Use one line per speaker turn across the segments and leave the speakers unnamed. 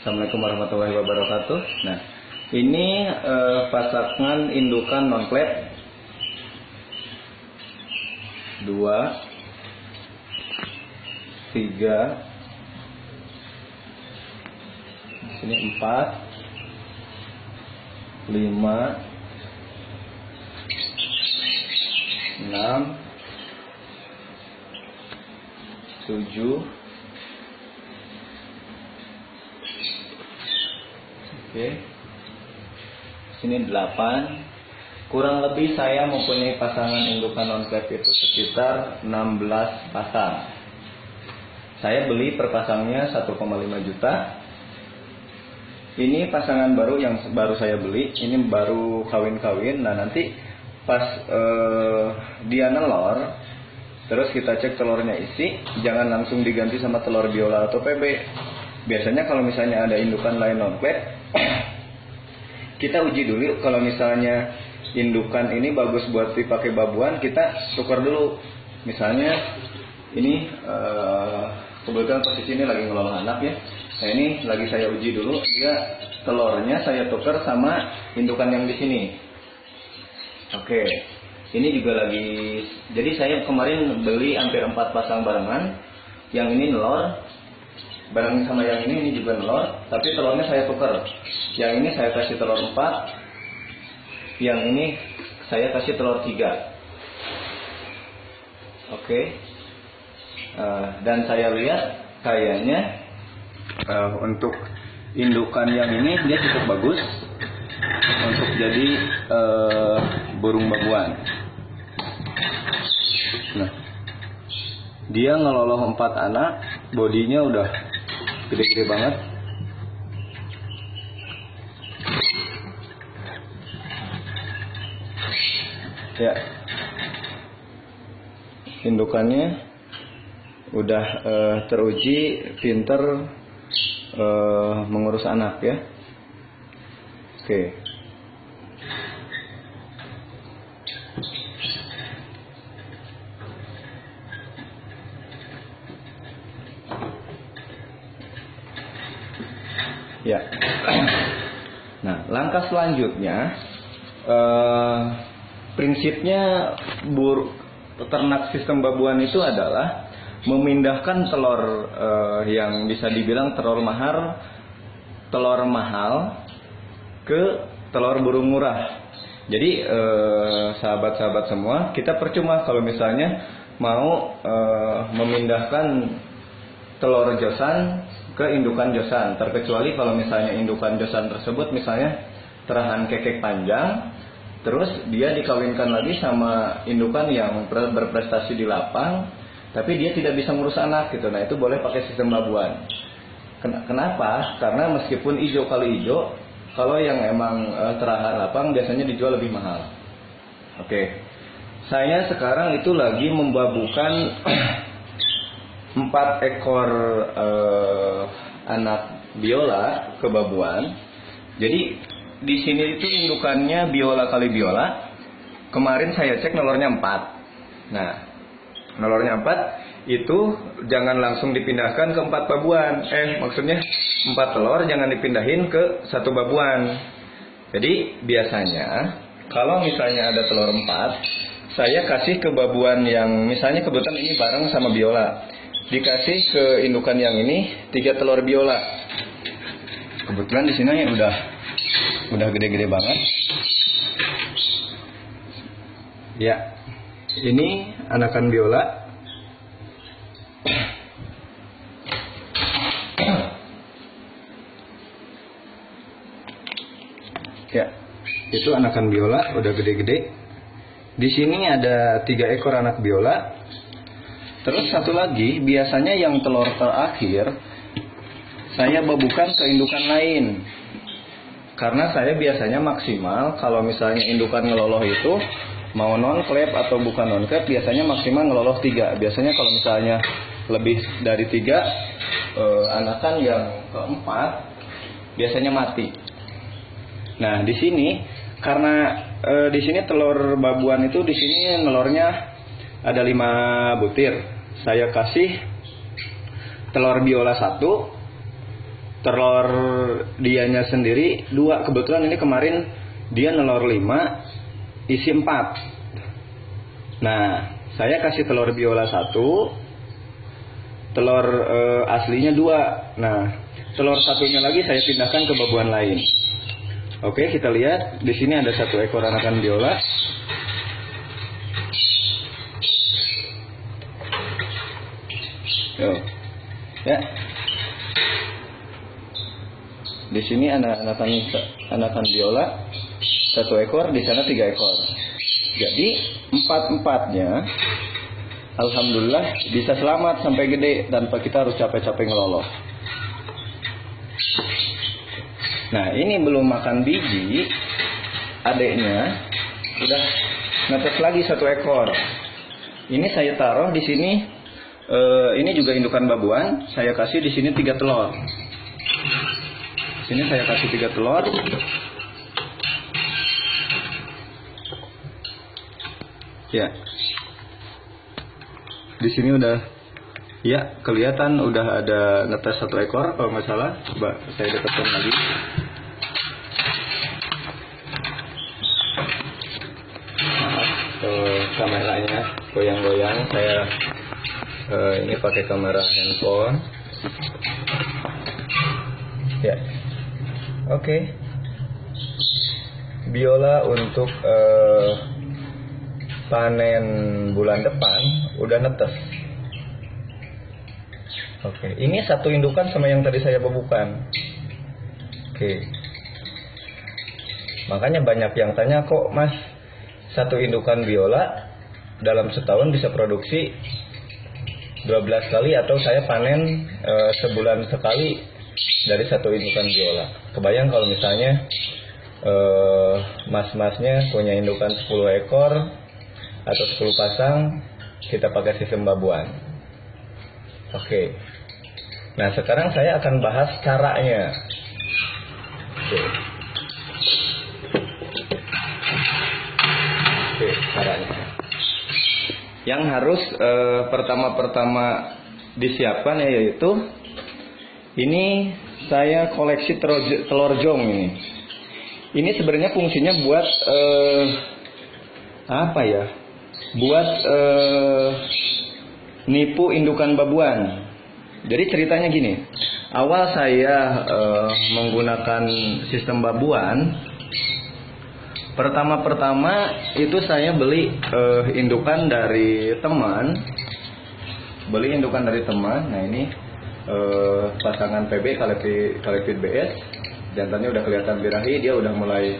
Assalamualaikum warahmatullahi wabarakatuh. Nah, ini eh, pasangan indukan non klep dua, tiga, sini empat, lima, enam, tujuh, Oke. Sini 8. Kurang lebih saya mempunyai pasangan indukan non itu sekitar 16 pasang. Saya beli per pasangnya 1,5 juta. Ini pasangan baru yang baru saya beli. Ini baru kawin-kawin. Nah nanti pas eh, dia nelor, terus kita cek telurnya isi, jangan langsung diganti sama telur biola atau PB. Biasanya kalau misalnya ada indukan lain non kita uji dulu kalau misalnya indukan ini bagus buat dipakai babuan kita tukar dulu. Misalnya ini uh, kebetulan posisi ini lagi ngelola anak ya. Nah ini lagi saya uji dulu. Dia telurnya saya tukar sama indukan yang di sini. Oke. Ini juga lagi jadi saya kemarin beli hampir empat pasang barengan. Yang ini nelor bareng sama yang ini ini juga telur tapi telurnya saya tukar yang ini saya kasih telur 4 yang ini saya kasih telur 3 oke. Okay. uh, eh, dan saya lihat kayaknya uh, untuk indukan yang ini dia cukup bagus untuk jadi uh, burung babuan nah dia ngeloloh empat anak bodinya udah gede-gede banget. Ya. Indukannya udah uh, teruji pinter uh, mengurus anak ya. Oke. okay. Ya. Nah, langkah selanjutnya eh, prinsipnya bur ternak sistem babuan itu adalah memindahkan telur eh, yang bisa dibilang telur mahal telur mahal ke telur burung murah. Jadi eh, sahabat-sahabat semua, kita percuma kalau misalnya mau eh, memindahkan telur josan ke indukan josan. Terkecuali kalau misalnya indukan josan tersebut misalnya terahan kekek panjang terus dia dikawinkan lagi sama indukan yang berprestasi di lapang tapi dia tidak bisa ngurus anak gitu. Nah itu boleh pakai sistem babuan kenapa? Karena meskipun hijau kali hijau kalau yang emang uh, terahan lapang biasanya dijual lebih mahal. Oke. Saya sekarang itu lagi membabukan empat ekor uh, anak biola kebabuan. Jadi di sini itu indukannya biola kali biola. Kemarin saya cek nolornya empat. Nah, nolornya empat itu jangan langsung dipindahkan ke empat babuan. Eh, maksudnya empat telur jangan dipindahin ke satu babuan. Jadi biasanya kalau misalnya ada telur empat, saya kasih ke babuan yang misalnya kebetulan ini bareng sama biola dikasih ke indukan yang ini tiga telur biola. Kebetulan di sini udah udah gede-gede banget. Ya, ini anakan biola. Ya, itu anakan biola udah gede-gede. Di sini ada tiga ekor anak biola Terus satu lagi, biasanya yang telur terakhir saya babukan ke indukan lain. Karena saya biasanya maksimal kalau misalnya indukan ngeloloh itu mau non klep atau bukan non klep biasanya maksimal ngeloloh tiga. Biasanya kalau misalnya lebih dari tiga eh, anakan yang keempat biasanya mati. Nah di sini karena eh, di sini telur babuan itu di sini nelornya ada lima butir. Saya kasih telur biola satu, telur dianya sendiri dua. Kebetulan ini kemarin dia nelor lima isi empat. Nah saya kasih telur biola satu telur e, aslinya dua. Nah telur satunya lagi saya pindahkan ke babuan lain. Oke kita lihat. Di sini ada satu ekor anakan biola Yo. ya di sini anak anakan biola satu ekor, di sana tiga ekor. Jadi empat empatnya, alhamdulillah bisa selamat sampai gede tanpa kita harus capek-capek ngeloloh. Nah ini belum makan biji, adiknya udah netes lagi satu ekor. Ini saya taruh di sini. Uh, ini juga indukan babuan. Saya kasih di sini tiga telur. Sini saya kasih tiga telur. Ya. Di sini udah ya kelihatan udah ada ngetes satu ekor kalau nggak salah. Coba saya dekatkan lagi. Maaf, uh, kameranya goyang-goyang. Saya uh, ini pakai kamera handphone. Ya. Oke. Okay. Biola untuk uh, panen bulan depan udah netes. Oke, ini satu indukan sama yang tadi saya babukan. Oke. Makanya banyak yang tanya kok Mas satu indukan biola dalam setahun bisa produksi 12 kali atau saya panen e, sebulan sekali dari satu indukan biola. Kebayang kalau misalnya e, mas-masnya punya indukan 10 ekor atau 10 pasang kita pakai sistem babuan. Oke. Nah, sekarang saya akan bahas caranya. Oke, Yang harus eh, pertama-pertama disiapkan yaitu ini saya koleksi telur, jong ini. Ini sebenarnya fungsinya buat eh, apa ya? buat uh, nipu indukan babuan. Jadi ceritanya gini, awal saya uh, menggunakan sistem babuan, pertama-pertama itu saya beli uh, indukan dari teman, beli indukan dari teman. Nah ini uh, pasangan PB Kalipit BS, jantannya udah kelihatan birahi, dia udah mulai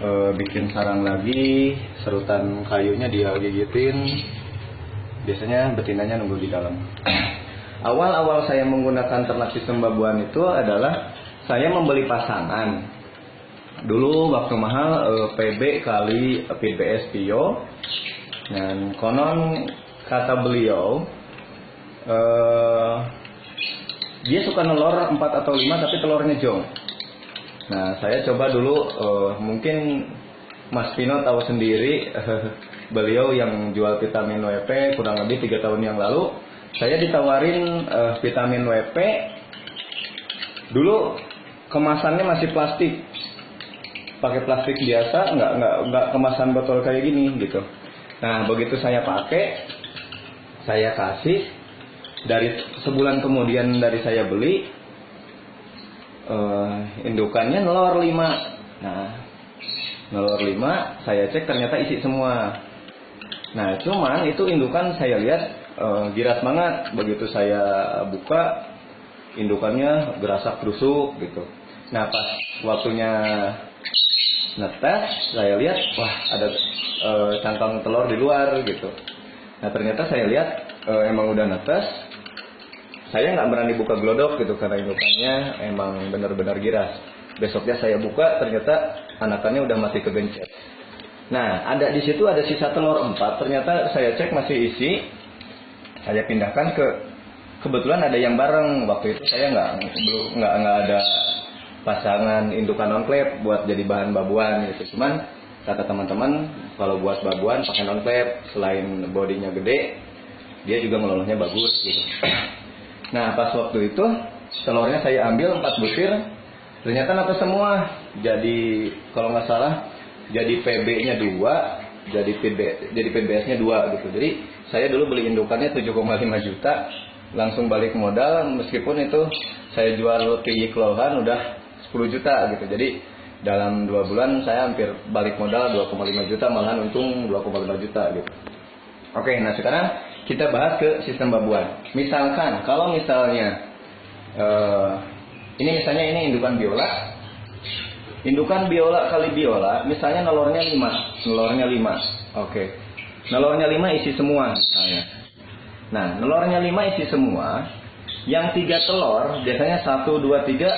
e, bikin sarang lagi. Serutan kayunya dia gigitin. Biasanya betinanya nunggu di dalam. Awal-awal saya menggunakan ternak sistem babuan itu adalah saya membeli pasangan dulu waktu mahal e, eh, PB kali PBS Pio. Dan konon kata beliau e, dia suka nelor 4 atau 5 tapi telurnya jong. Nah, saya coba dulu uh, mungkin Mas Pino tahu sendiri uh, beliau yang jual vitamin WP kurang lebih tiga tahun yang lalu. Saya ditawarin uh, vitamin WP dulu kemasannya masih plastik pakai plastik biasa nggak nggak nggak kemasan botol kayak gini gitu. Nah begitu saya pakai saya kasih dari sebulan kemudian dari saya beli uh, indukannya nelor 5 nah nelor 5 saya cek ternyata isi semua. Nah cuman itu indukan saya lihat uh, giras banget. Begitu saya buka indukannya gerasak berusuk gitu. Nah pas waktunya netes saya lihat wah ada cangkang telur di luar gitu nah ternyata saya lihat uh, emang udah netes saya nggak berani buka glodok gitu karena indukannya emang benar-benar giras. Besoknya saya buka ternyata anakannya udah mati kegencet. Nah, ada di situ ada sisa telur empat. Ternyata saya cek masih isi. Saya pindahkan ke kebetulan ada yang bareng waktu itu saya nggak belum nggak nggak ada pasangan indukan non klep buat jadi bahan babuan gitu. Cuman kata teman-teman kalau buat babuan pakai non klep selain bodinya gede dia juga melolosnya bagus gitu. Nah pas waktu itu telurnya saya ambil empat butir ternyata netes semua jadi kalau nggak salah jadi PB-nya dua jadi PB jadi PBS-nya dua gitu jadi saya dulu beli indukannya 7,5 juta langsung balik modal meskipun itu saya jual ke Yiklohan udah 10 juta gitu. Jadi dalam dua bulan saya hampir balik modal 2,5 juta malahan untung 2,5 juta gitu. Oke nah sekarang kita bahas ke sistem babuan. Misalkan kalau misalnya uh, ini misalnya ini indukan biola. Indukan biola kali biola misalnya nelornya 5 nelornya 5 oke. Nelornya 5 isi semua misalnya. Nah nelornya 5 isi semua yang tiga telur biasanya satu dua tiga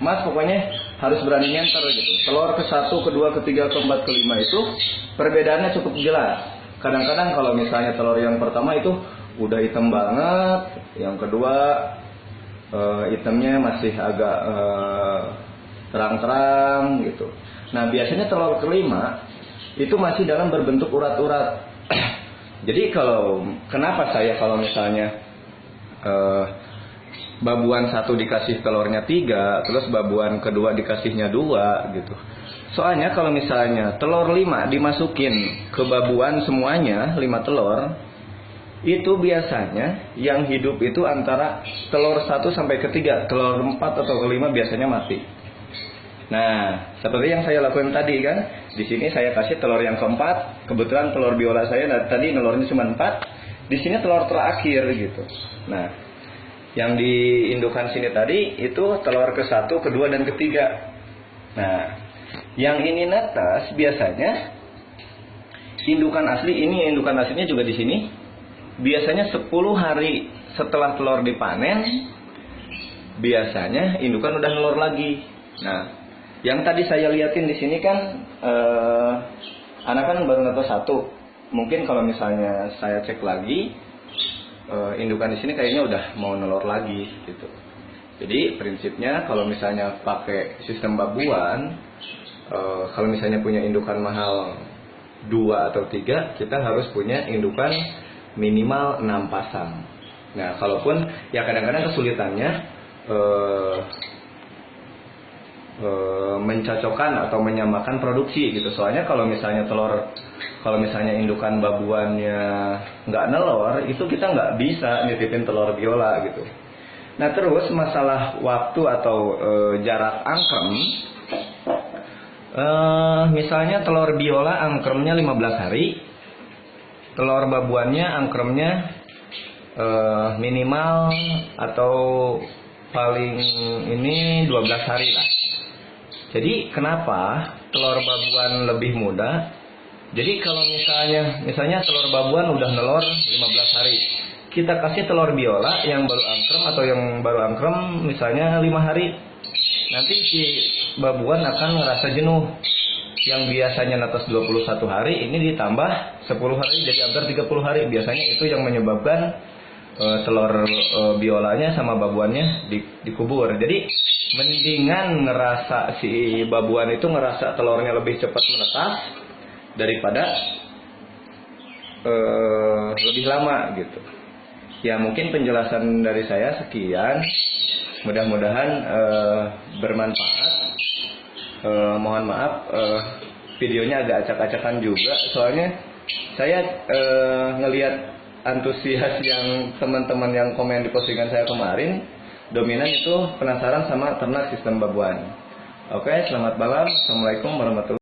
mas pokoknya harus berani nyenter gitu. Telur ke satu kedua ketiga keempat kelima itu perbedaannya cukup jelas. Kadang-kadang kalau misalnya telur yang pertama itu udah hitam banget yang kedua uh, hitamnya masih agak uh, terang-terang gitu. Nah biasanya telur kelima itu masih dalam berbentuk urat-urat. Jadi kalau kenapa saya kalau misalnya uh, babuan satu dikasih telurnya tiga, terus babuan kedua dikasihnya dua gitu. Soalnya kalau misalnya telur lima dimasukin ke babuan semuanya lima telur, itu biasanya yang hidup itu antara telur satu sampai ketiga, telur empat atau kelima biasanya mati. Nah, seperti yang saya lakukan tadi kan, di sini saya kasih telur yang keempat, kebetulan telur biola saya tadi telurnya cuma empat, di sini telur terakhir gitu. Nah, yang di indukan sini tadi itu telur ke satu, kedua dan ketiga. Nah, yang ini netas biasanya indukan asli ini indukan aslinya juga di sini biasanya 10 hari setelah telur dipanen biasanya indukan udah nelur lagi. Nah, yang tadi saya liatin di sini kan eh, anak kan baru netas satu. Mungkin kalau misalnya saya cek lagi uh, indukan di sini kayaknya udah mau nelur lagi gitu. Jadi prinsipnya kalau misalnya pakai sistem babuan, uh, kalau misalnya punya indukan mahal dua atau tiga, kita harus punya indukan minimal enam pasang. Nah, kalaupun ya kadang-kadang kesulitannya uh, uh, mencocokkan atau menyamakan produksi gitu. Soalnya kalau misalnya telur kalau misalnya indukan babuannya nggak nelor itu kita nggak bisa nitipin telur biola gitu. Nah terus masalah waktu atau e, jarak angkrem e, misalnya telur biola angkremnya 15 hari telur babuannya angkremnya e, minimal atau paling ini 12 hari lah. Jadi kenapa telur babuan lebih mudah jadi kalau misalnya misalnya telur babuan udah nelor 15 hari. Kita kasih telur biola yang baru angkrem atau yang baru angkrem misalnya 5 hari. Nanti si babuan akan ngerasa jenuh. Yang biasanya netes 21 hari ini ditambah 10 hari jadi hampir 30 hari. Biasanya itu yang menyebabkan uh, telur uh, biolanya sama babuannya di, dikubur. Jadi mendingan ngerasa si babuan itu ngerasa telurnya lebih cepat menetas daripada uh, lebih lama gitu. Ya mungkin penjelasan dari saya sekian. Mudah-mudahan uh, bermanfaat. Uh, mohon maaf uh, videonya agak acak-acakan juga. Soalnya saya uh, ngelihat antusias yang teman-teman yang komen di postingan saya kemarin dominan itu penasaran sama ternak sistem babuan. Oke, selamat malam. Assalamualaikum warahmatullahi